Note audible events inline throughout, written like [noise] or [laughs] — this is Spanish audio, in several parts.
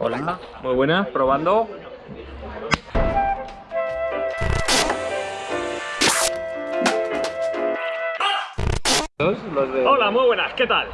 Hola, muy buenas, probando. Los de... Hola, muy buenas, ¿qué tal?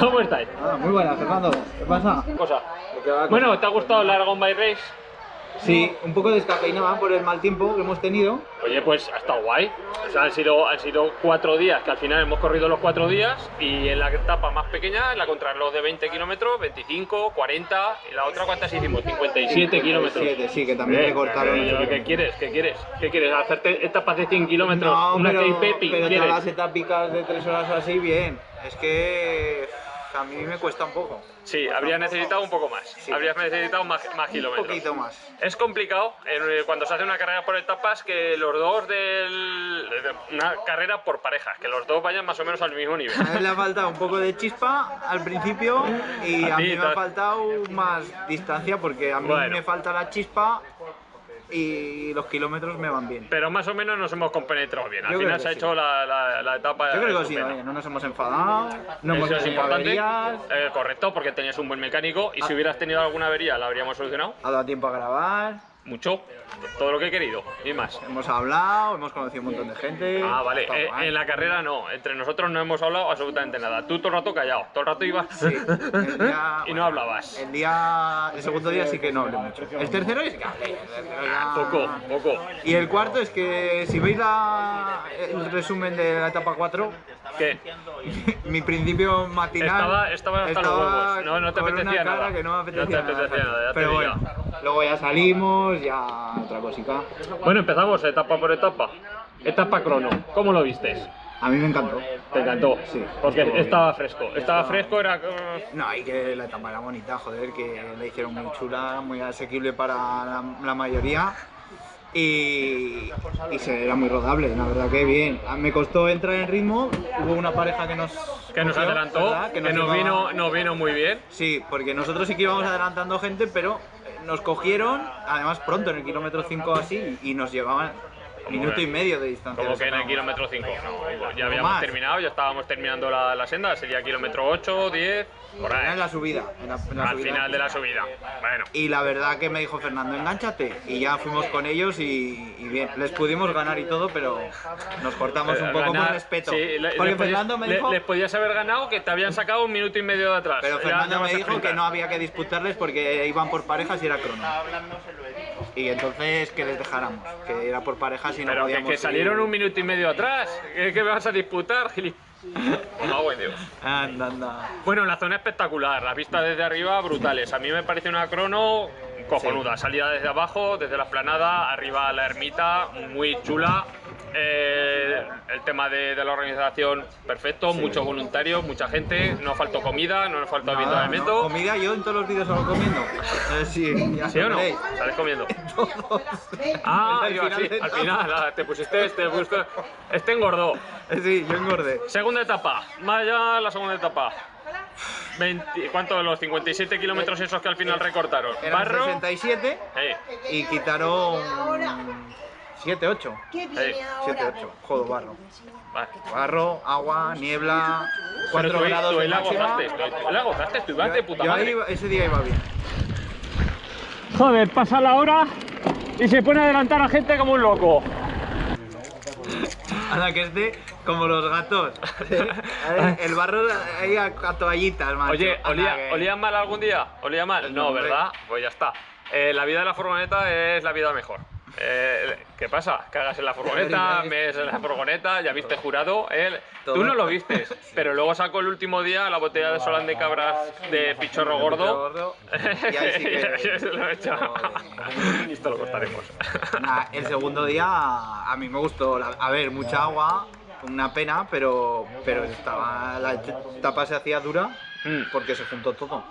¿Cómo estáis? Ah, muy buenas, Fernando. ¿Qué pasa? Cosa. Bueno, ¿te ha gustado el Aragon by Race? Sí, un poco descafeinada por el mal tiempo que hemos tenido. Oye, pues ha estado guay. O sea, han sido, han sido cuatro días, que al final hemos corrido los cuatro días y en la etapa más pequeña, en la contrarreloj de 20 kilómetros, 25, 40 y la otra ¿cuántas hicimos? 57 kilómetros. Sí, que también Eh, le cortaron. eh. ¿Qué quieres? ¿Qué quieres? ¿Qué quieres? ¿Hacerte etapas de 100 kilómetros? No, ¿Una pero, KP? pero las etápicas de tres horas o así, bien. Es que a mí me cuesta un poco. Sí, habría necesitado un poco más. Sí. Habrías necesitado más, más Un kilómetros. poquito más. Es complicado eh, cuando se hace una carrera por etapas que los dos del... de- Una carrera por parejas, que los dos vayan más o menos al mismo nivel. A él le ha faltado un poco de chispa al principio y A a, mí me ha faltado más distancia porque a mí Bueno. me falta la chispa y los kilómetros me van bien. Pero más o menos nos hemos compenetrado bien. Al Yo creo final que se ha sí. hecho la, la- la etapa. Yo creo que estupenda. bien, no nos hemos enfadado, no hemos Eso es tenido importante. averías, Eh, correcto, porque tenías un buen mecánico y si hubieras tenido alguna avería la habríamos solucionado. ha dado tiempo a grabar, Mucho. Todo lo que he querido y más. hemos hablado, hemos conocido un montón de gente. Ah, vale. Eh, en la carrera no. Entre nosotros no hemos hablado absolutamente nada. Tú todo el rato callado. Todo el rato ibas Sí, el día- [laughs] y no hablabas. El día, el segundo día sí que no hablé mucho. El tercero es que hablé. ya- Poco, poco. Y el cuarto es que si veis la, el resumen de la etapa 4, ¿Qué? [laughs] mi principio matinal Estaba- estaba hasta los huevos. No, no te apetecía nada. que no me No te apetecía, apetecía nada, ya Pero bueno, luego ya salimos, ya otra cosica. Bueno, empezamos etapa por etapa. Etapa crono. ¿Cómo lo vistes? A mí me encantó. Te encantó. Sí. Porque Estuvo bien. estaba fresco. Estaba fresco, era. No, y que la etapa era bonita, joder, que la hicieron muy chula, muy asequible para la, la mayoría. Y, y se era muy rodable, la verdad que bien. Ah, Me costó entrar en ritmo, hubo una pareja que nos... Que nos cogió, adelantó, ¿verdad? que nos, llevaba- vino, nos vino muy bien. Sí, porque nosotros sí que íbamos adelantando gente, pero nos cogieron, además pronto, en el kilómetro 5 así, y nos llevaban minuto que? y medio de distancia. Como que en el kilómetro 5. No, ya habíamos más. terminado, ya estábamos terminando la, la senda. Sería kilómetro 8, 10, por ahí. en la subida. en la- en la Al subida. final de la subida. Bueno. Y la verdad que me dijo Fernando, enganchate. Y ya fuimos con ellos y, y bien, les pudimos ganar y todo, pero nos cortamos un Eh, poco ganar- por respeto. sí, le- Porque le podías- Fernando me le- dijo, les podías haber ganado que te habían sacado un minuto y medio de atrás. pero Fernando ya me dijo que no había que disputarles porque iban por parejas y era crono. Y entonces que les dejáramos, que era por parejas y no Pero que, podíamos que salieron seguir. un minuto y medio atrás. ¿Qué, qué me vas a disputar, gili? Mago en Dios. Anda, anda. Bueno, la zona espectacular, las vistas desde arriba brutales. A mí me parece una crono cojonuda. Salida desde abajo, desde la esplanada, arriba la ermita, muy chula. Eh, el tema de, de la organización, perfecto. Muchos voluntarios, mucha gente. No faltó comida, no nos faltó Nada, avituallamiento. ¿no? Comida yo en todos los vídeos salgo comiendo. Eh, sí, [laughs] ya ¿Sí o no? ¿Sales comiendo? Todos. Ah, Al yo final así, de al todo. final, ah, te pusiste este, pusiste, este engordó. Eh, Sí, yo engordé. Segunda etapa, vaya la segunda etapa. 20 ¿Cuánto? Los 57 kilómetros esos que al final recortaron. Eran Barro. 67 Eh, y quitaron 7, 8. ¿Qué viene 7, ahora? 8. Jodo, barro. vale. Barro, agua, niebla, Pero 4 tú, grados de ahí la máxima. tú, la gozaste, tú ibas de puta Yo ahí madre. iba- ese día iba bien. Joder, pasa la hora y se pone a adelantar a gente como un loco. [laughs] Anda, que este, como los gatos. [laughs] [laughs] El barro ahí a, a toallitas, macho. Oye, ¿olía, que- ¿olía mal algún día? ¿Olía mal? No. ¿verdad? Pues ya está. Eh, la vida de la furgoneta es la vida mejor. Eh, ¿Qué pasa? Cagas en la furgoneta, mees en la furgoneta, ya viste jurado. él- Tú no lo vistes, [laughs] pero luego sacó el último día la botella de Solán de Cabras de Pichorro Gordo. Y ahí sí [laughs] que- Y se lo he hecho. Joder. [laughs] Esto lo cortaremos. Nah, el segundo día a mí me gustó. A ver, mucha agua, una pena, pero, pero estaba, la etapa se hacía dura Mm. porque se juntó todo.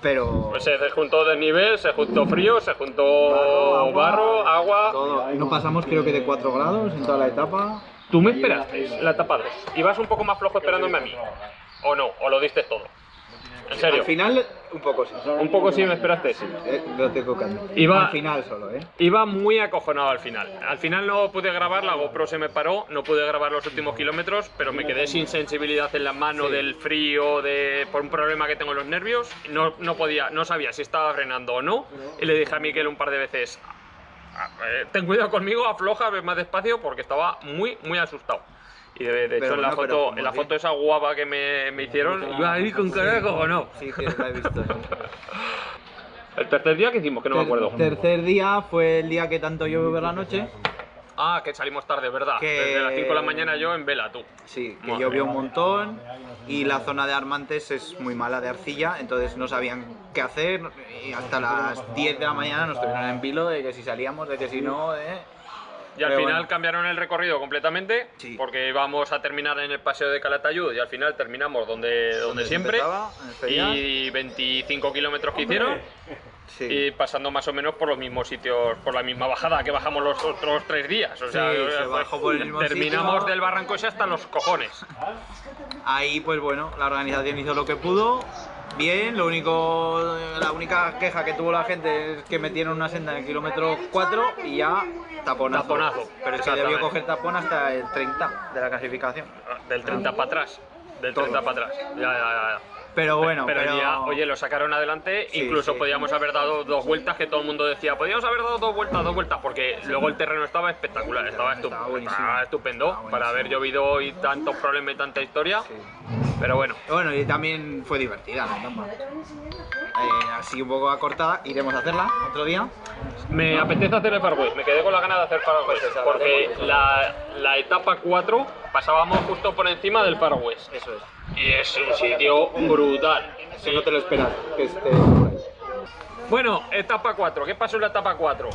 Pero Pues se juntó desnivel, se juntó frío, se juntó Barro, barro, agua, todo. No pasamos creo que de 4 grados en toda la etapa. Tú me esperaste la etapa 2. ¿Ibas un poco más flojo esperándome a mí? ¿O no? ¿O lo diste todo? ¿En serio? Al final, un poco sí. Un poco sí me esperaste, sí. Eh, lo admitir. Iba- Al final solo, ¿eh? Iba muy acojonado al final. Al final no pude grabar, la GoPro se me paró, no pude grabar los últimos kilómetros, pero me quedé sin sensibilidad en las manos Sí. del frío, de por un problema que tengo en los nervios. No, no podía, no sabía si estaba frenando o no. Y le dije a Miquel un par de veces, "Ah, eh, ten cuidado conmigo, afloja, ve más despacio, porque estaba muy, muy asustado. Y de, de hecho Pero en la bueno, foto, en la foto esa guapa que me, me hicieron, iba ahí con carajo o no. Sí, que la he visto. [laughs] El tercer día que hicimos, que no me acuerdo. Tercer día fue el día que tanto llovió por la noche. Ah, que salimos tarde, ¿verdad? Que- Desde las 5 de la mañana yo en vela, tú. Sí, que llovió un montón y la zona de Armantes es muy mala de arcilla, entonces no sabían qué hacer y hasta las 10 de la mañana nos tuvieron en vilo de que si salíamos, de que si no, de... Y al Pero final bueno. cambiaron el recorrido completamente, Sí. porque íbamos a terminar en el paseo de Calatayud y al final terminamos donde, donde se siempre. empezaba. Y 25 kilómetros que hicieron Sí. y pasando más o menos por los mismos sitios, por la misma bajada que bajamos los otros tres días. O sea, Sí, se fue- bajó por el mismo terminamos sitio. del barranco ese hasta los cojones. Ahí pues bueno, la organización hizo lo que pudo. Bien, lo único, la única queja que tuvo la gente es que metieron una senda en el kilómetro 4 y ya taponazo. Taponazo, Pero es que debió coger tapón hasta el 30 de la clasificación. Del 30 para atrás. Del Todo. 30 para atrás. Ya, ya, ya. Pero bueno, pero, pero, ya, oye, lo sacaron adelante, Sí, incluso sí. podíamos haber dado dos vueltas, que todo el mundo decía, podíamos haber dado dos vueltas, dos vueltas, porque luego el terreno estaba espectacular, estaba, estu- Estaba estupendo Estaba para haber llovido y tantos problemas y tanta historia, Sí. pero bueno, Bueno, y también fue divertida la etapa. Eh, así un poco acortada, iremos a hacerla otro día. me apetece hacer el Far West, me quedé con la ganas de hacer Far West, esa, porque la, la etapa 4 pasábamos justo por encima del Far West, Eso es. Y es un sitio brutal. Si no te lo esperas, que esté por ahí. Bueno, etapa 4, ¿qué pasó en la etapa 4?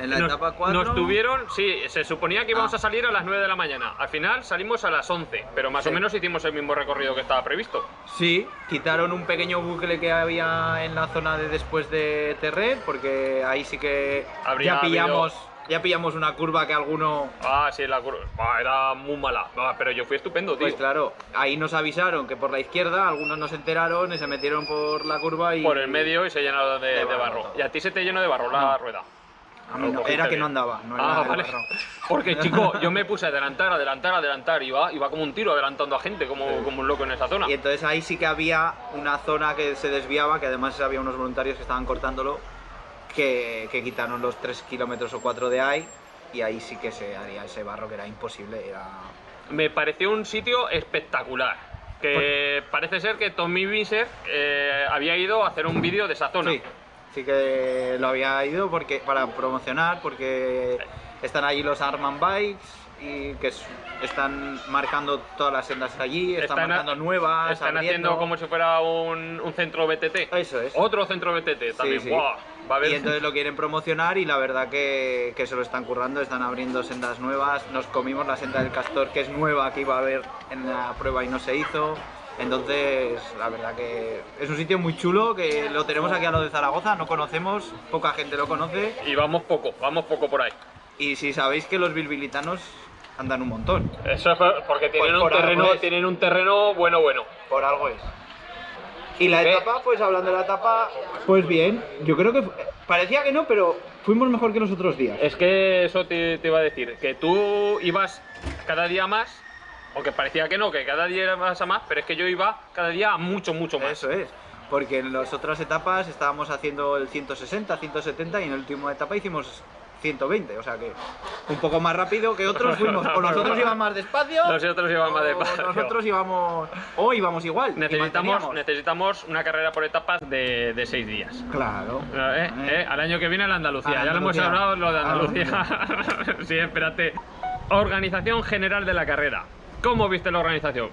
En la nos, etapa 4. Nos tuvieron, sí, se suponía que íbamos Ah. a salir a las 9 de la mañana. Al final salimos a las 11, pero más o menos hicimos el mismo recorrido que estaba previsto. Sí, quitaron un pequeño bucle que había en la zona de después de Terret, porque ahí sí que Habría ya pillamos, ya pillamos una curva que alguno. Ah, sí, la curva. Ah, era muy mala. Ah, pero yo fui estupendo, tío. Pues claro, ahí nos avisaron que por la izquierda, algunos no se enteraron y se metieron por la curva y. Por el medio y se llenaron de, De barro barro. Y a ti se te llenó de barro la No. rueda. A mí no, era que no andaba, no era ah, vale. barro. [laughs] Porque, chico, yo me puse a adelantar, adelantar, adelantar. Iba, iba como un tiro adelantando a gente, como, como un loco en esa zona. Y entonces ahí sí que había una zona que se desviaba, que además había unos voluntarios que estaban cortándolo, que, que quitaron los 3 kilómetros o 4 de ahí, y ahí sí que se haría ese barro que era imposible. Era... Me pareció un sitio espectacular. Que parece ser que Tommy Visser eh, había ido a hacer un vídeo de esa zona. Sí, sí que lo había ido porque, para promocionar, porque están allí los Arman Bikes y que es- están marcando todas las sendas allí, están, marcando nuevas, Están abriendo. haciendo como si fuera un, un centro BTT. Eso es. Otro centro BTT también. sí. ¡Buah! Va a haber... Y entonces lo quieren promocionar y la verdad que, que se lo están currando, están abriendo sendas nuevas. Nos comimos la senda del castor que es nueva, que iba a haber en la prueba y no se hizo. Entonces, la verdad que es un sitio muy chulo, que lo tenemos aquí a lo de Zaragoza, no conocemos, poca gente lo conoce. Y vamos poco, vamos poco por ahí. Y si sabéis que los bilbilitanos andan un montón, Eso es por- porque tienen, Pues un por algo terreno, tienen un terreno bueno, bueno. por algo es. Y la ¿Qué? etapa, pues hablando de la etapa, pues bien, yo creo que parecía que no, pero fuimos mejor que los otros días. Es que eso te, te iba a decir, que tú ibas cada día más, aunque parecía que no, que cada día ibas a más, pero es que yo iba cada día a mucho, mucho más. Eso es, porque en las otras etapas estábamos haciendo el 160, 170 y en la última etapa hicimos 120, o sea que un poco más rápido que otros fuimos, o nosotros [laughs] íbamos más despacio, Nosotros íbamos más despacio. nosotros íbamos, o íbamos igual. Necesitamos, necesitamos una carrera por etapas de, de seis días. Claro. Eh, eh, al año que viene a la Andalucía, A la ya lo hemos Andalucía. hablado lo de Andalucía. [laughs] sí, espérate. Organización general de la carrera. ¿Cómo viste la organización?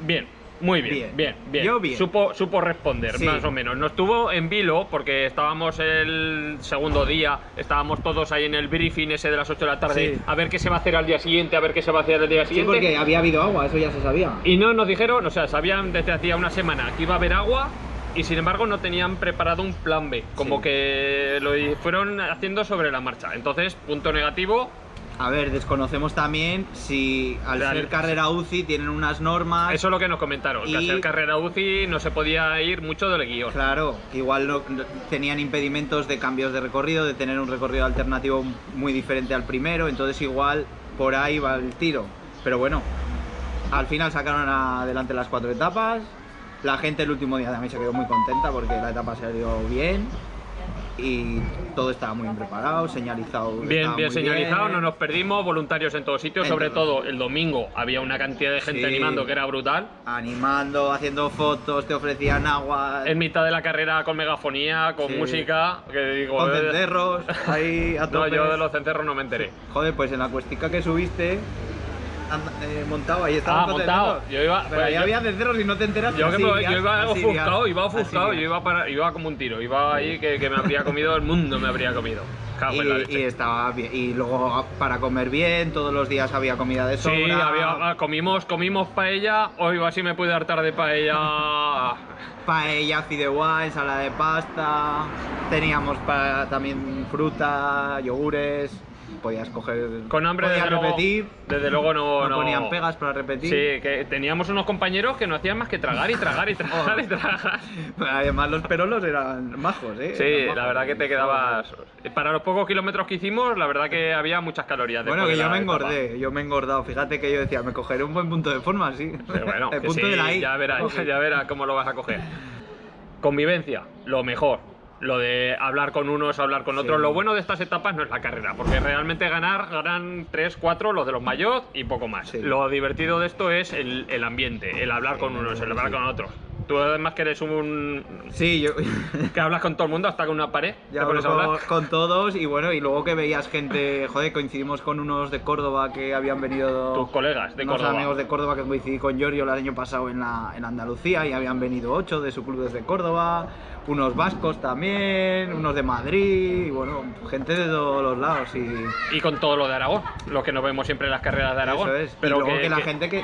Bien, muy bien, bien, Bien. bien. Yo bien. Supo, supo responder, Sí. más o menos. Nos tuvo en vilo porque estábamos el segundo día, estábamos todos ahí en el briefing ese de las 8 de la tarde, Sí. a ver qué se va a hacer al día siguiente, a ver qué se va a hacer al día Sí, siguiente. porque había habido agua, eso ya se sabía. Y no nos dijeron, o sea, sabían desde hacía una semana que iba a haber agua y sin embargo no tenían preparado un plan B, como Sí. que lo fueron haciendo sobre la marcha. Entonces, punto negativo, A ver, desconocemos también si al ser carrera UCI tienen unas normas. Eso es lo que nos comentaron, que Y- al ser carrera UCI no se podía ir mucho del guion. Claro, que igual no- no- tenían impedimentos de cambios de recorrido, de tener un recorrido alternativo muy diferente al primero, entonces igual por ahí va el tiro. Pero bueno, al final sacaron adelante las cuatro etapas. La gente el último día también se quedó muy contenta porque la etapa salió bien y todo estaba muy bien preparado, señalizado. Bien, bien señalizado, bien. no nos perdimos, voluntarios en todos sitios, sobre todos. todo el domingo había una cantidad de gente Sí. animando que era brutal. Animando, haciendo fotos, te ofrecían agua. En mitad de la carrera con megafonía, con Sí. música, que digo... Con eh, cencerros, ahí a [laughs] No, tope. yo de los cencerros no me enteré. Joder, pues en la cuestica que subiste, eh, montado, ahí estaba Ah, montado. Yo iba- Pero pues ahí yo- había cencerros y no te enteras. Yo, yo iba ofuscado, iba ofuscado, yo iba, para, iba como un tiro, iba ahí que, que me habría comido el mundo, me habría comido. Y, estaba bien. Y luego para comer bien, todos los días había comida de sobra. Sí, había, ah, comimos, comimos paella, hoy así me pude hartar de paella. [laughs] Paella, fideuá, ensalada de pasta. Teníamos para, también fruta, yogures. Podías coger. Con hambre podías desde repetir. luego, desde luego no, no no- ponían pegas para repetir. Sí, que teníamos unos compañeros que no hacían más que tragar y tragar y tragar y tragar. [laughs] Además, los perolos eran majos, ¿eh? Sí, la verdad que te quedabas. Para los pocos kilómetros que hicimos, la verdad que había muchas calorías. Bueno, que de yo me etapa. engordé, yo me he engordado. Fíjate que yo decía, me cogeré un buen punto de forma, sí. Pero bueno, el punto sí, de la I. ya verás, ya verás cómo lo vas a coger. Convivencia, lo mejor. Lo de hablar con unos, hablar con otros. Sí. Lo bueno de estas etapas no es la carrera, porque realmente ganar, ganan 3, 4 los de los mayores y poco más. Sí. Lo divertido de esto es el, el ambiente, el hablar con unos, el hablar con otros. Tú además que eres un... Sí, yo que hablas con todo el mundo hasta con una pared. ya hablo con, con todos y bueno, y luego que veías gente, joder, coincidimos con unos de Córdoba que habían venido... Tus colegas de unos Córdoba. amigos de Córdoba que coincidí con Giorgio el año pasado en, la, en Andalucía y habían venido ocho de su club desde Córdoba, unos vascos también, unos de Madrid, y bueno, gente de todos los lados y... Y con todo lo de Aragón, lo que nos vemos siempre en las carreras de Aragón. Eso es. Pero y luego que, que, la que- gente que,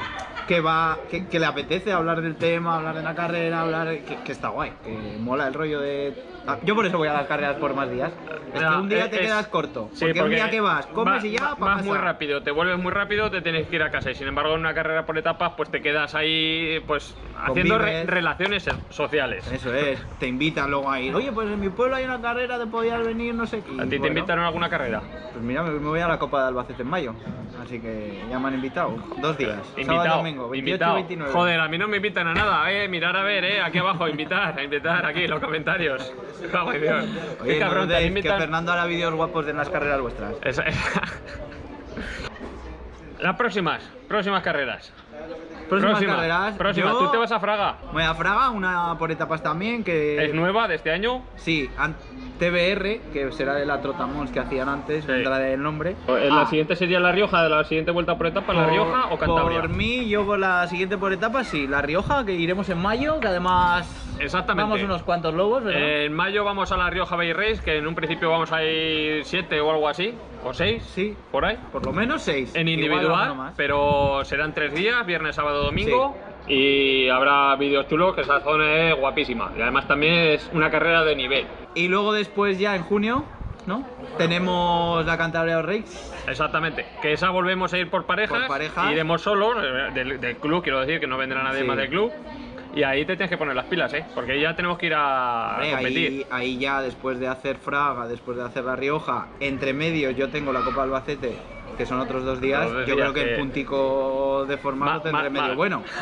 que va, que, que le apetece hablar del tema, hablar de la carrera, hablar, que, que está guay, que mola el rollo de. Ah, Yo por eso voy a las carreras por más días. Es que un día es- te es- quedas corto. Sí, porque, un día que vas, comes va- y ya, vas muy rápido, te vuelves muy rápido, te tienes que ir a casa. Y sin embargo, en una carrera por etapas, pues te quedas ahí, pues haciendo re- relaciones sociales. Eso es, te invitan luego a ir. Oye, pues en mi pueblo hay una carrera, te podías venir, no sé qué. ¿A ti te invitaron a alguna carrera? Pues mira, me, voy a la Copa de Albacete en mayo. Así que ya me han invitado. Dos días. Invitado, domingo, 28 invitado. y 29. Joder, a mí no me invitan a nada, eh. Mirar a ver, eh. Aquí abajo, invitar, a invitar aquí en los comentarios. [laughs] En Dios. Oye, Qué no cabrón, te dudéis invitan. que Fernando hará vídeos guapos de las carreras vuestras. Esa- Las próximas, próximas carreras. Próximas Próxima, carreras. próxima. yo ¿Tú te vas a Fraga? Voy a Fraga, una por etapas también, que... ¿Es nueva de este año? Sí, an- TBR, que será de la Trotamons que hacían antes, Sí. vendrá del nombre. ¿La Ah, siguiente sería La Rioja, de la siguiente vuelta por etapa, La por- Rioja o Cantabria? Por mí, yo por la siguiente por etapas, sí. La Rioja, que iremos en mayo, que además... Exactamente. Vamos unos cuantos lobos, ¿verdad? En mayo vamos a La Rioja Bay Race, que en un principio vamos a ir 7 o algo así, o 6, Sí, por ahí. por lo menos seis. En Igual individual, pero serán tres días, viernes, sábado, domingo. Y habrá vídeos chulos, que esa zona es guapísima. Y además también es una carrera de nivel. Y luego después ya en junio, ¿no? Tenemos la Cantabria Race. Exactamente. Que esa volvemos a ir por parejas. Por parejas. Iremos solos, eh, del, del club, quiero decir, que no vendrá nadie Sí. más del club. Y ahí te tienes que poner las pilas, ¿eh? Porque ya tenemos que ir a Hombre, competir. ahí, ahí ya después de hacer Fraga, después de hacer La Rioja, entre medios yo tengo la Copa Albacete, que son otros dos días. Dos yo días creo que, que- el puntico de formato Ma- tendré ma- medio ma- bueno. [laughs]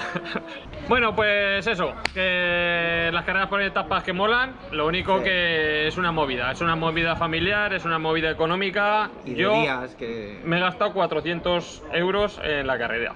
Bueno, pues eso, que las carreras por etapas que molan, lo único Sí. que es una movida, es una movida familiar, es una movida económica. Y Yo días que. me he gastado 400 euros en la carrera.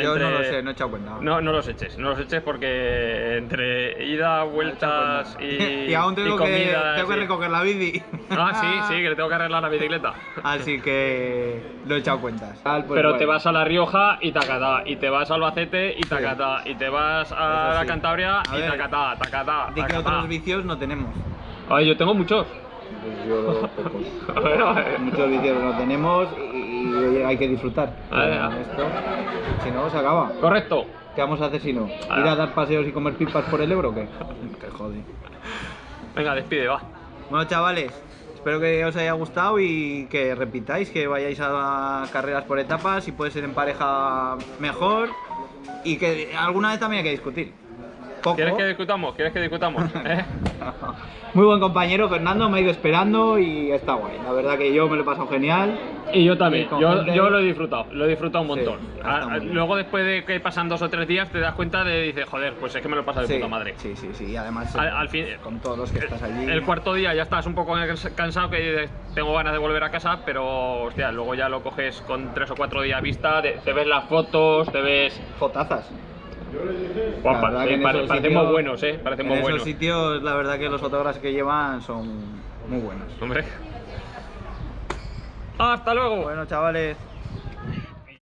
Yo Entre- no lo sé, no he echado cuenta. No, no los eches, no los eches porque entre ida, vueltas y, [laughs] y aún tengo, y que, tengo que recoger la bici. Ah, sí, sí, que le tengo que arreglar la bicicleta. [laughs] Así que no he echado cuentas. Pues Pero te vas a La Rioja y tacatá, y te vas a Albacete y tacatá, y te vas a la. Cantabria A y ver, tacatá, tacatá, que tacatá. otros vicios no tenemos. Ay, yo tengo muchos. Pues yo [laughs] pocos. A ver, a ver. Muchos vicios no tenemos y, y hay que disfrutar. A ver, a Con ver. esto, si no, se acaba. Correcto. ¿Qué vamos a hacer si no? Ah. ¿Ir a dar paseos y comer pipas por el Ebro o qué? [laughs] Te jode. Venga, despide, va. Bueno, chavales, espero que os haya gustado y que repitáis, que vayáis a carreras por etapas, si puede ser en pareja mejor y que alguna vez también hay que discutir. Poco. ¿Quieres que discutamos? ¿Quieres que discutamos? [laughs] ¿Eh? [laughs] Muy buen compañero, Fernando, me ha ido esperando y está guay. La verdad que yo me lo he pasado genial. Y yo también, Y yo, gente- yo lo he disfrutado, lo he disfrutado un montón. Sí, A- está muy a- bien. luego después de que pasan dos o tres días te das cuenta de, dices, joder, pues es que me lo he pasado de sí, puta madre. Sí, sí, sí. Y además, Al- eh, al fin- con todos los que estás allí. El cuarto día ya estás un poco cansado que tengo ganas de volver a casa, pero hostia, luego ya lo coges con tres o cuatro días vista, te, te ves las fotos, te ves... Fotazas. Que en pare- esos parecemos sitios- buenos, eh, parecemos en esos buenos. sitios, la verdad que los fotógrafos que llevan son muy buenos. Hombre. Hasta luego. Bueno, chavales.